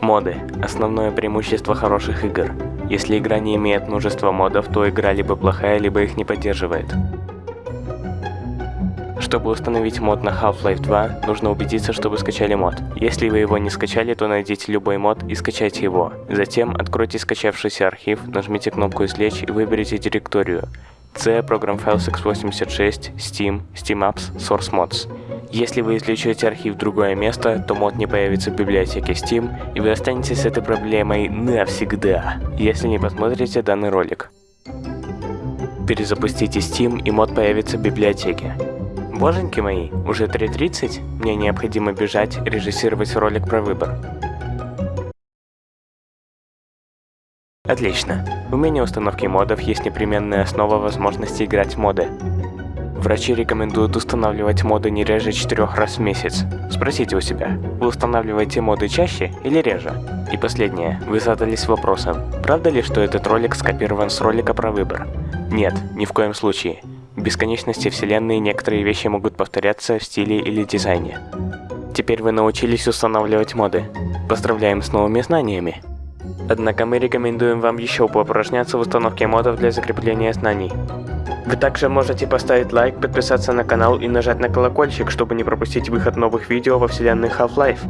Моды – основное преимущество хороших игр. Если игра не имеет множества модов, то игра либо плохая, либо их не поддерживает. Чтобы установить мод на Half-Life 2, нужно убедиться, что вы скачали мод. Если вы его не скачали, то найдите любой мод и скачайте его. Затем откройте скачавшийся архив, нажмите кнопку «Извлечь» и выберите директорию. C, Program Files x86, Steam, Steam Apps, Source Mods. Если вы извлечете архив в другое место, то мод не появится в библиотеке Steam, и вы останетесь с этой проблемой навсегда, если не посмотрите данный ролик. Перезапустите Steam, и мод появится в библиотеке. Боженьки мои, уже 3.30, мне необходимо бежать, режиссировать ролик про выбор. Отлично. В меню установки модов есть непременная основа возможности играть в моды. Врачи рекомендуют устанавливать моды не реже 4 раз в месяц. Спросите у себя, вы устанавливаете моды чаще или реже? И последнее, вы задались вопросом, правда ли, что этот ролик скопирован с ролика про выбор? Нет, ни в коем случае. В бесконечности вселенной некоторые вещи могут повторяться в стиле или дизайне. Теперь вы научились устанавливать моды. Поздравляем с новыми знаниями! Однако мы рекомендуем вам еще поупражняться в установке модов для закрепления знаний. Вы также можете поставить лайк, подписаться на канал и нажать на колокольчик, чтобы не пропустить выход новых видео во вселенной Half-Life.